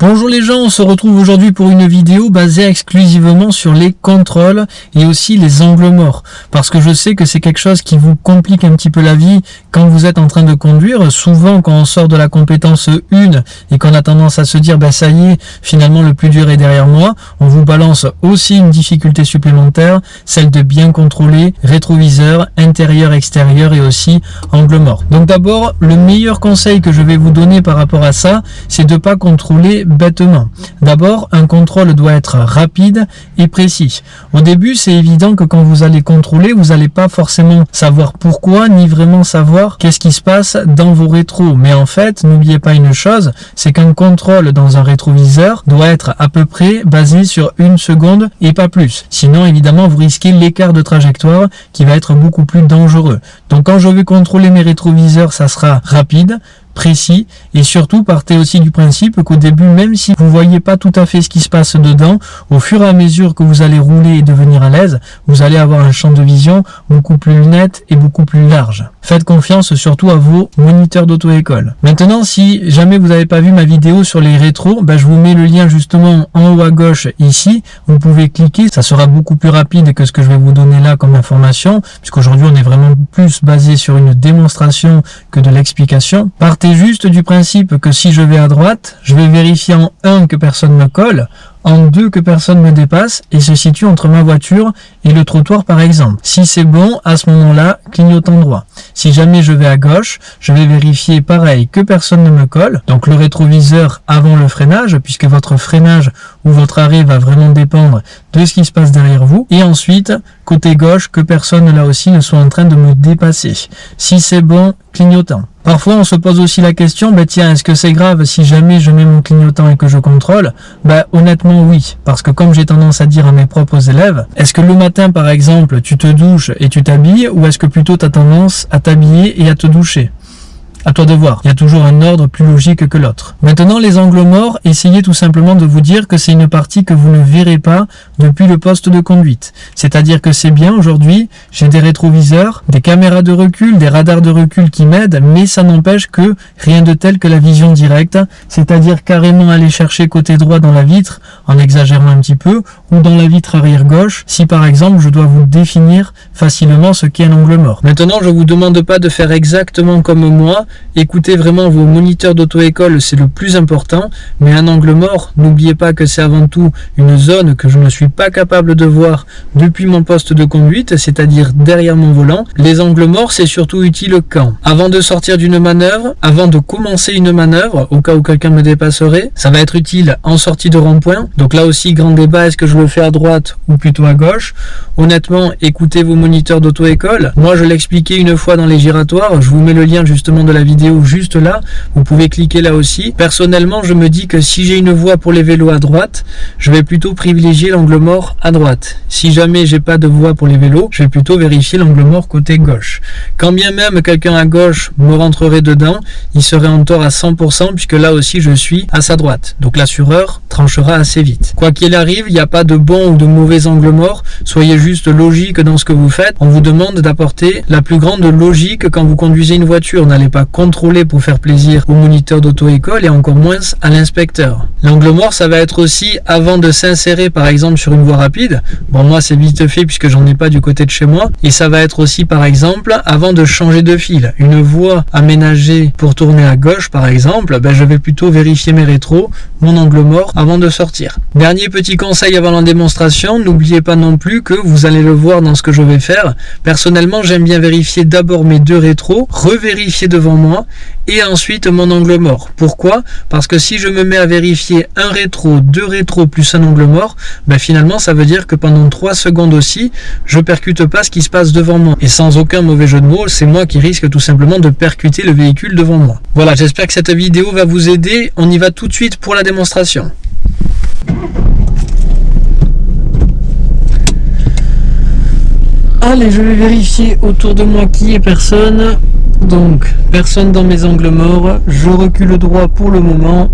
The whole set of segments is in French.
Bonjour les gens, on se retrouve aujourd'hui pour une vidéo basée exclusivement sur les contrôles et aussi les angles morts. Parce que je sais que c'est quelque chose qui vous complique un petit peu la vie quand vous êtes en train de conduire. Souvent quand on sort de la compétence 1 et qu'on a tendance à se dire ben ça y est, finalement le plus dur est derrière moi, on vous balance aussi une difficulté supplémentaire, celle de bien contrôler rétroviseur, intérieur, extérieur et aussi angle mort. Donc d'abord, le meilleur conseil que je vais vous donner par rapport à ça, c'est de pas contrôler bêtement. D'abord, un contrôle doit être rapide et précis. Au début, c'est évident que quand vous allez contrôler, vous n'allez pas forcément savoir pourquoi, ni vraiment savoir qu'est-ce qui se passe dans vos rétros. Mais en fait, n'oubliez pas une chose, c'est qu'un contrôle dans un rétroviseur doit être à peu près basé sur une seconde et pas plus. Sinon, évidemment, vous risquez l'écart de trajectoire qui va être beaucoup plus dangereux. Donc quand je vais contrôler mes rétroviseurs, ça sera rapide, précis et surtout partez aussi du principe qu'au début même si vous voyez pas tout à fait ce qui se passe dedans au fur et à mesure que vous allez rouler et devenir à l'aise vous allez avoir un champ de vision beaucoup plus net et beaucoup plus large. Faites confiance surtout à vos moniteurs d'auto-école. Maintenant si jamais vous n'avez pas vu ma vidéo sur les rétros ben, je vous mets le lien justement en haut à gauche ici. Vous pouvez cliquer. Ça sera beaucoup plus rapide que ce que je vais vous donner là comme information puisqu'aujourd'hui on est vraiment plus basé sur une démonstration que de l'explication. Partez juste du principe que si je vais à droite, je vais vérifier en 1 que personne me colle, en 2 que personne me dépasse et se situe entre ma voiture et le trottoir par exemple. Si c'est bon, à ce moment-là, clignotant droit. Si jamais je vais à gauche, je vais vérifier pareil que personne ne me colle, donc le rétroviseur avant le freinage, puisque votre freinage ou votre arrêt va vraiment dépendre de ce qui se passe derrière vous. Et ensuite, côté gauche, que personne là aussi ne soit en train de me dépasser. Si c'est bon, clignotant. Parfois, on se pose aussi la question, bah tiens, est-ce que c'est grave si jamais je mets mon clignotant et que je contrôle? Bah honnêtement oui, parce que comme j'ai tendance à dire à mes propres élèves, est-ce que le matin par exemple, tu te douches et tu t'habilles, ou est-ce que plutôt tu as tendance à t'habiller et à te doucher? À toi de voir. Il y a toujours un ordre plus logique que l'autre. Maintenant, les angles morts, essayez tout simplement de vous dire que c'est une partie que vous ne verrez pas depuis le poste de conduite. C'est-à-dire que c'est bien aujourd'hui, j'ai des rétroviseurs, des caméras de recul, des radars de recul qui m'aident, mais ça n'empêche que rien de tel que la vision directe, c'est-à-dire carrément aller chercher côté droit dans la vitre, en exagérant un petit peu, ou dans la vitre arrière gauche, si par exemple je dois vous définir facilement ce qu'est un angle mort. Maintenant, je vous demande pas de faire exactement comme moi, Écoutez vraiment vos moniteurs d'auto-école, c'est le plus important. Mais un angle mort, n'oubliez pas que c'est avant tout une zone que je ne suis pas capable de voir depuis mon poste de conduite, c'est-à-dire derrière mon volant. Les angles morts, c'est surtout utile quand? Avant de sortir d'une manœuvre, avant de commencer une manœuvre, au cas où quelqu'un me dépasserait, ça va être utile en sortie de rond-point. Donc là aussi, grand débat, est-ce que je le fais à droite ou plutôt à gauche? Honnêtement, écoutez vos moniteurs d'auto-école. Moi, je l'expliquais une fois dans les giratoires, je vous mets le lien justement de la vidéo juste là. Vous pouvez cliquer là aussi. Personnellement, je me dis que si j'ai une voie pour les vélos à droite, je vais plutôt privilégier l'angle mort à droite. Si jamais j'ai pas de voie pour les vélos, je vais plutôt vérifier l'angle mort côté gauche. Quand bien même quelqu'un à gauche me rentrerait dedans, il serait en tort à 100% puisque là aussi je suis à sa droite. Donc l'assureur tranchera assez vite. Quoi qu'il arrive, il n'y a pas de bon ou de mauvais angle mort. Soyez juste logique dans ce que vous faites. On vous demande d'apporter la plus grande logique quand vous conduisez une voiture. N'allez pas contrôler pour faire plaisir au moniteur d'auto-école et encore moins à l'inspecteur. L'angle mort, ça va être aussi avant de s'insérer par exemple sur une voie rapide. Bon, moi c'est vite fait puisque j'en ai pas du côté de chez moi. Et ça va être aussi par exemple avant de changer de fil. Une voie aménagée pour tourner à gauche par exemple, ben, je vais plutôt vérifier mes rétros, mon angle mort avant de sortir. Dernier petit conseil avant la démonstration, n'oubliez pas non plus que vous allez le voir dans ce que je vais faire. Personnellement, j'aime bien vérifier d'abord mes deux rétros, revérifier devant moi et ensuite mon angle mort. Pourquoi? Parce que si je me mets à vérifier un rétro, deux rétros plus un angle mort, ben finalement ça veut dire que pendant 3 secondes aussi, je percute pas ce qui se passe devant moi. Et sans aucun mauvais jeu de mots, c'est moi qui risque tout simplement de percuter le véhicule devant moi. Voilà, j'espère que cette vidéo va vous aider. On y va tout de suite pour la démonstration. Allez, je vais vérifier autour de moi qui est personne. Donc, personne dans mes angles morts. Je recule droit pour le moment.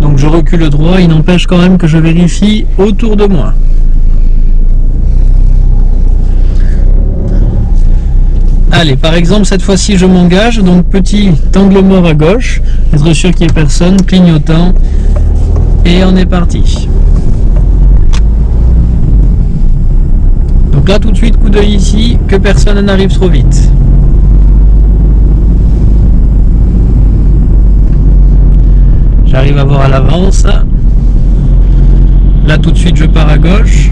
Donc je recule droit, il n'empêche quand même que je vérifie autour de moi. Allez, par exemple, cette fois-ci, je m'engage. Donc, petit angle mort à gauche. Être sûr qu'il n'y ait personne. Clignotant. Et on est parti. Donc là, tout de suite, coup d'œil ici, que personne n'arrive trop vite. J'arrive à voir à l'avance. Là, tout de suite, je pars à gauche.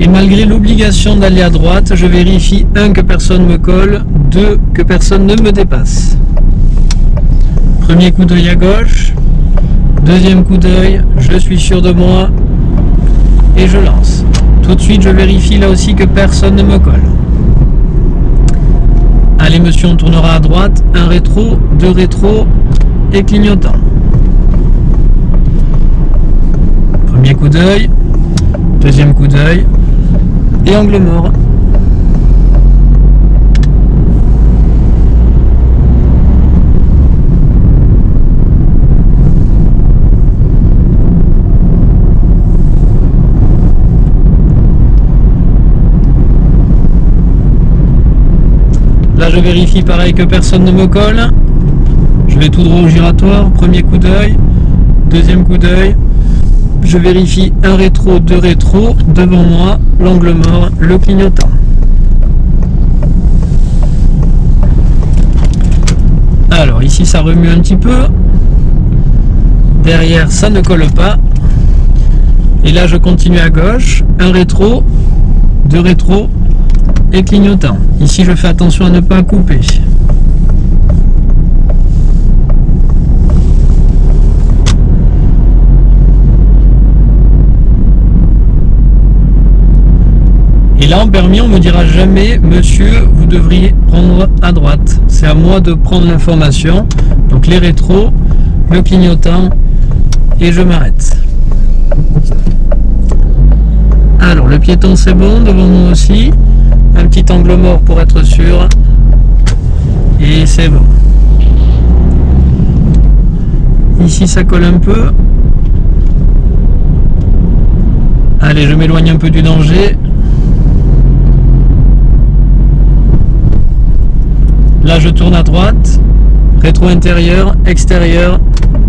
Et malgré l'obligation d'aller à droite, je vérifie, un, que personne me colle, deux, que personne ne me dépasse. Premier coup d'œil à gauche, deuxième coup d'œil, je suis sûr de moi, et je lance. Tout de suite, je vérifie là aussi que personne ne me colle. Allez monsieur, on tournera à droite, un rétro, deux rétro et clignotant. Premier coup d'œil, deuxième coup d'œil, et angle mort. Je vérifie pareil que personne ne me colle. Je vais tout droit au giratoire, premier coup d'œil, deuxième coup d'œil, je vérifie un rétro, deux rétro, devant moi, l'angle mort, le clignotant. Alors ici ça remue un petit peu, derrière ça ne colle pas, et là je continue à gauche, un rétro, deux rétro et clignotant. Ici je fais attention à ne pas couper. là, en permis, on me dira jamais, monsieur, vous devriez prendre à droite. C'est à moi de prendre l'information. Donc les rétros, le clignotant, et je m'arrête. Alors, le piéton, c'est bon, devant nous aussi. Un petit angle mort pour être sûr. Et c'est bon. Ici, ça colle un peu. Allez, je m'éloigne un peu du danger. Là, je tourne à droite, rétro intérieur, extérieur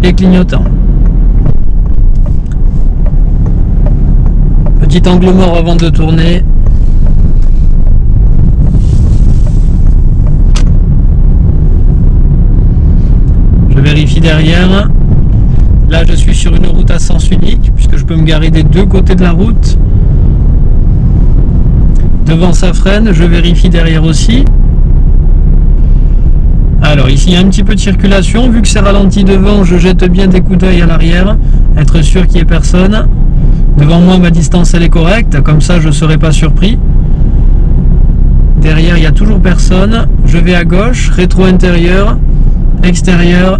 et clignotant. Petit angle mort avant de tourner. Je vérifie derrière. Là, je suis sur une route à sens unique, puisque je peux me garer des deux côtés de la route. Devant sa freine, je vérifie derrière aussi. Alors ici, il y a un petit peu de circulation. Vu que c'est ralenti devant, je jette bien des coups d'œil à l'arrière. Être sûr qu'il n'y ait personne. Devant moi, ma distance, elle est correcte. Comme ça, je ne serai pas surpris. Derrière, il n'y a toujours personne. Je vais à gauche, rétro intérieur, extérieur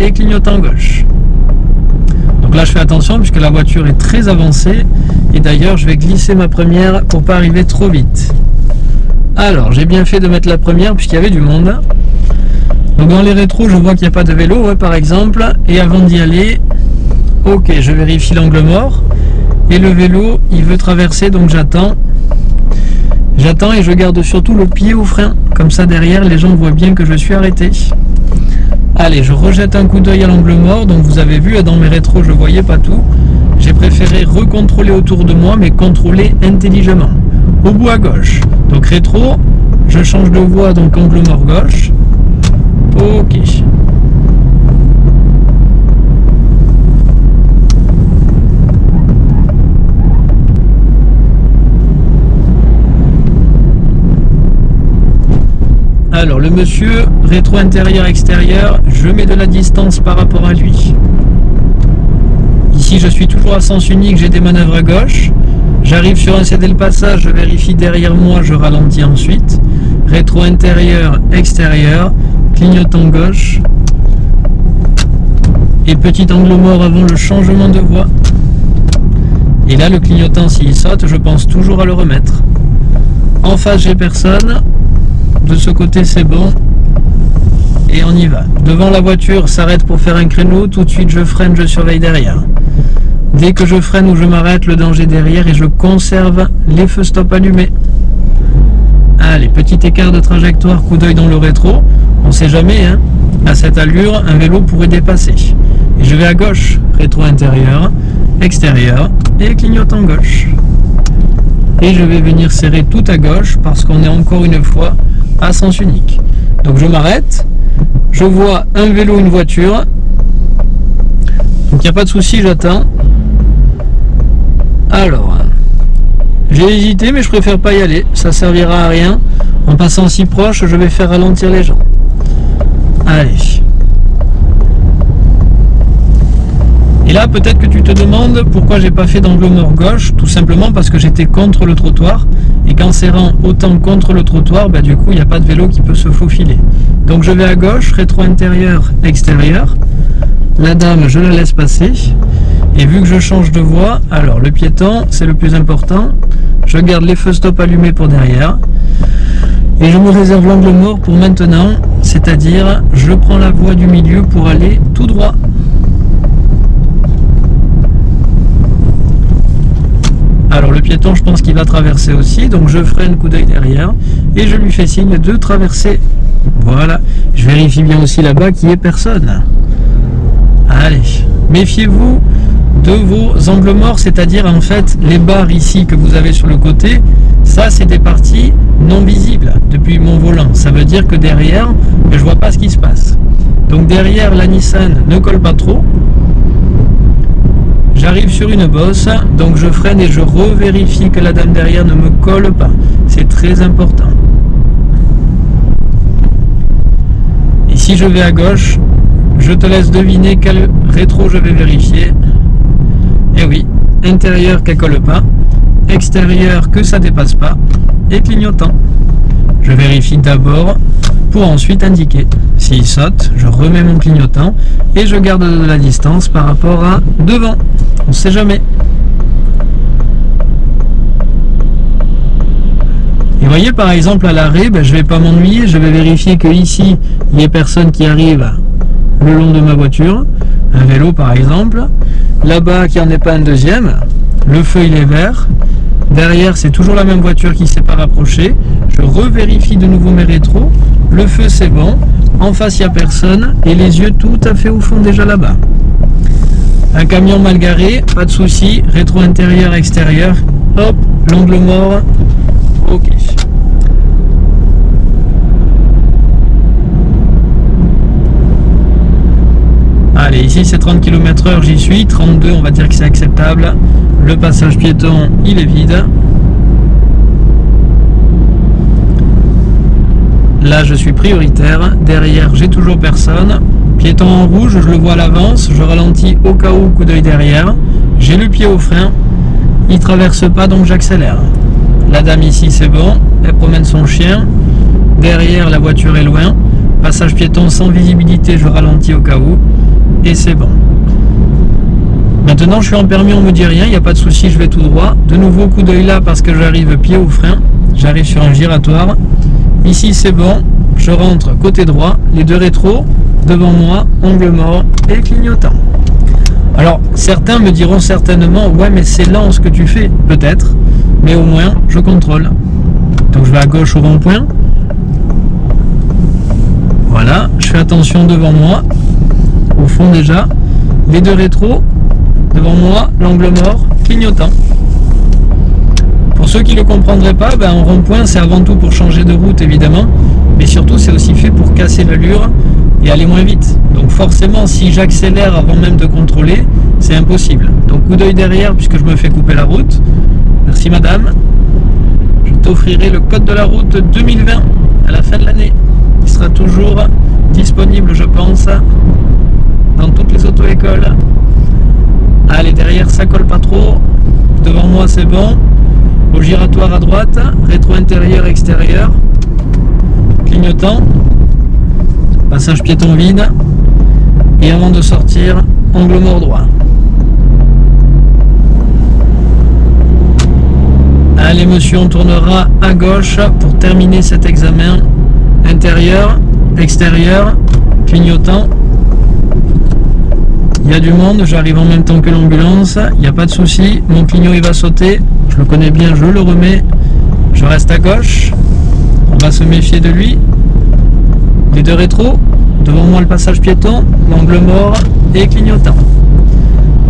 et clignotant gauche. Donc là, je fais attention puisque la voiture est très avancée. Et d'ailleurs, je vais glisser ma première pour pas arriver trop vite. Alors, j'ai bien fait de mettre la première puisqu'il y avait du monde. Donc dans les rétros, je vois qu'il n'y a pas de vélo, par exemple. Et avant d'y aller, ok, je vérifie l'angle mort. Et le vélo, il veut traverser, donc j'attends. J'attends et je garde surtout le pied au frein. Comme ça, derrière, les gens voient bien que je suis arrêté. Allez, je rejette un coup d'œil à l'angle mort. Donc vous avez vu, dans mes rétros, je ne voyais pas tout. J'ai préféré recontrôler autour de moi, mais contrôler intelligemment. Au bout à gauche. Donc rétro, je change de voie, donc angle mort gauche. Ok. Alors le monsieur, rétro intérieur extérieur, je mets de la distance par rapport à lui. Ici je suis toujours à sens unique, j'ai des manœuvres à gauche. J'arrive sur un CD le passage, je vérifie derrière moi, je ralentis ensuite. Rétro intérieur, extérieur clignotant gauche et petit angle mort avant le changement de voie. Et là, le clignotant, s'il saute, je pense toujours à le remettre. En face, j'ai personne. De ce côté, c'est bon. Et on y va. Devant la voiture, s'arrête pour faire un créneau. Tout de suite, je freine, je surveille derrière. Dès que je freine ou je m'arrête, le danger derrière et je conserve les feux stop allumés. Allez, petit écart de trajectoire, coup d'œil dans le rétro. On sait jamais, hein. À cette allure, un vélo pourrait dépasser. Et je vais à gauche, rétro intérieur, extérieur et clignotant gauche. Et je vais venir serrer tout à gauche parce qu'on est encore une fois à sens unique. Donc je m'arrête, je vois un vélo, une voiture. Donc il n'y a pas de souci, j'attends. Alors, j'ai hésité mais je préfère pas y aller, ça servira à rien. En passant si proche, je vais faire ralentir les gens. Allez. Et là, peut-être que tu te demandes pourquoi j'ai pas fait d'angle mort gauche. Tout simplement parce que j'étais contre le trottoir. Et qu'en serrant autant contre le trottoir, bah, du coup, il n'y a pas de vélo qui peut se faufiler. Donc je vais à gauche, rétro intérieur, extérieur. La dame, je la laisse passer. Et vu que je change de voie, alors le piéton, c'est le plus important. Je garde les feux stop allumés pour derrière. Et je me réserve l'angle mort pour maintenant, c'est-à-dire je prends la voie du milieu pour aller tout droit. Alors le piéton, je pense qu'il va traverser aussi, donc je freine coup d'œil derrière et je lui fais signe de traverser. Voilà, je vérifie bien aussi là-bas qu'il n'y ait personne. Allez, méfiez-vous de vos angles morts, c'est-à-dire en fait les barres ici que vous avez sur le côté, ça c'est des parties non visibles depuis mon volant. Ça veut dire que derrière, je vois pas ce qui se passe. Donc derrière la Nissan ne colle pas trop, J'arrive sur une bosse, donc je freine et je revérifie que la dame derrière ne me colle pas. C'est très important. Et si je vais à gauche, je te laisse deviner quel rétro je vais vérifier. Et eh oui, intérieur qu'elle colle pas, extérieur que ça dépasse pas, et clignotant. Je vérifie d'abord pour ensuite indiquer. S'il saute, je remets mon clignotant et je garde de la distance par rapport à devant. On ne sait jamais. Et voyez par exemple à l'arrêt, ben, je ne vais pas m'ennuyer, je vais vérifier que ici il y a personne qui arrive le long de ma voiture, un vélo par exemple. Là-bas qu'il n'y en ait pas un deuxième, le feu il est vert, Derrière, c'est toujours la même voiture qui s'est pas rapprochée. Je revérifie de nouveau mes rétros. Le feu, c'est bon. En face, il n'y a personne. Et les yeux tout à fait au fond déjà là-bas. Un camion mal garé, pas de souci. Rétro intérieur, extérieur. Hop, l'angle mort. Ok. Allez, ici c'est 30 km h j'y suis. 32, on va dire que c'est acceptable. Le passage piéton, il est vide. Là, je suis prioritaire. Derrière, j'ai toujours personne. Piéton en rouge, je le vois à l'avance. Je ralentis au cas où, coup d'œil derrière. J'ai le pied au frein. Il traverse pas, donc j'accélère. La dame ici, c'est bon. Elle promène son chien. Derrière, la voiture est loin. Passage piéton sans visibilité, je ralentis au cas où. Et c'est bon. Maintenant, je suis en permis, on me dit rien, il n'y a pas de souci, je vais tout droit. De nouveau, coup d'œil là parce que j'arrive pied au frein. J'arrive sur un giratoire. Ici, c'est bon. Je rentre côté droit, les deux rétros, devant moi, angle mort et clignotant. Alors, certains me diront certainement, ouais, mais c'est lent ce que tu fais. Peut-être, mais au moins, je contrôle. Donc, je vais à gauche au rond-point. Voilà, je fais attention devant moi. Au fond déjà, les deux rétros, devant moi, l'angle mort, clignotant. Pour ceux qui ne le comprendraient pas, ben, un rond-point c'est avant tout pour changer de route évidemment, mais surtout c'est aussi fait pour casser l'allure et aller moins vite. Donc forcément si j'accélère avant même de contrôler, c'est impossible. Donc coup d'œil derrière puisque je me fais couper la route. Merci madame. Je t'offrirai le code de la route 2020 à la fin de l'année. Il sera toujours disponible je pense dans toutes les auto-écoles. Allez, derrière, ça colle pas trop. Devant moi, c'est bon. Au giratoire à droite, rétro intérieur, extérieur. Clignotant. Passage piéton vide. Et avant de sortir, angle mort droit. Allez monsieur, on tournera à gauche pour terminer cet examen. Intérieur, extérieur, clignotant. Il y a du monde, j'arrive en même temps que l'ambulance, il n'y a pas de souci, mon clignot il va sauter, je le connais bien, je le remets, je reste à gauche, on va se méfier de lui, les deux rétros, devant moi le passage piéton, l'angle mort et clignotant.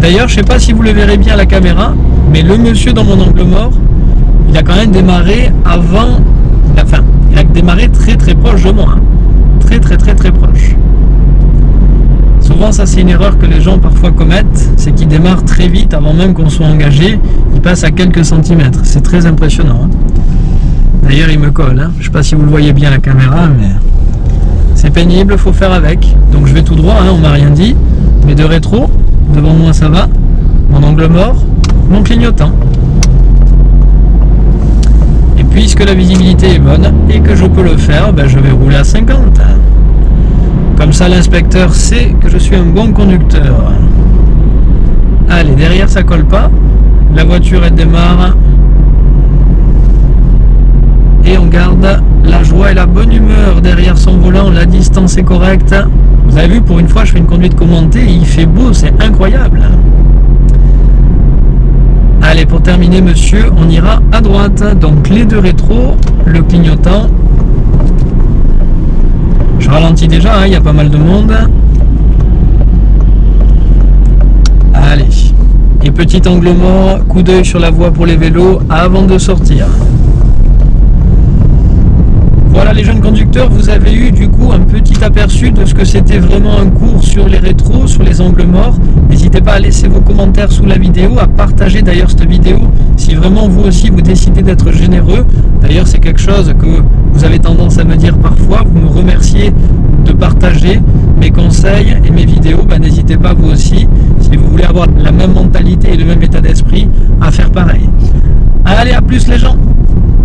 D'ailleurs, je sais pas si vous le verrez bien à la caméra, mais le monsieur dans mon angle mort, il a quand même démarré avant la fin. Il a démarré très très proche de moi. Hein. Très très très très proche. Souvent, ça c'est une erreur que les gens parfois commettent, c'est qu'ils démarrent très vite avant même qu'on soit engagé. Ils passent à quelques centimètres. C'est très impressionnant. Hein. D'ailleurs, il me colle. Hein. Je sais pas si vous le voyez bien à la caméra, mais c'est pénible, faut faire avec. Donc je vais tout droit, on m'a rien dit. Mais de rétro, devant moi ça va. Mon angle mort, mon clignotant puisque la visibilité est bonne et que je peux le faire, ben je vais rouler à 50. Comme ça l'inspecteur sait que je suis un bon conducteur. Allez, derrière ça colle pas. La voiture elle démarre. Et on garde la joie et la bonne humeur derrière son volant. La distance est correcte. Vous avez vu, pour une fois, je fais une conduite commentée. il fait beau, c'est incroyable. Allez, pour terminer, monsieur, on ira à droite. Donc les deux rétros, le clignotant. Je ralentis déjà, hein, il y a pas mal de monde. Allez. Et petit angle mort, coup d'œil sur la voie pour les vélos avant de sortir. Les jeunes conducteurs, vous avez eu du coup un petit aperçu de ce que c'était vraiment un cours sur les rétros, sur les angles morts. N'hésitez pas à laisser vos commentaires sous la vidéo, à partager d'ailleurs cette vidéo si vraiment vous aussi vous décidez d'être généreux. D'ailleurs c'est quelque chose que vous avez tendance à me dire parfois, vous me remerciez de partager mes conseils et mes vidéos. Bah, n'hésitez pas vous aussi, si vous voulez avoir la même mentalité et le même état d'esprit, à faire pareil. Allez, à plus les gens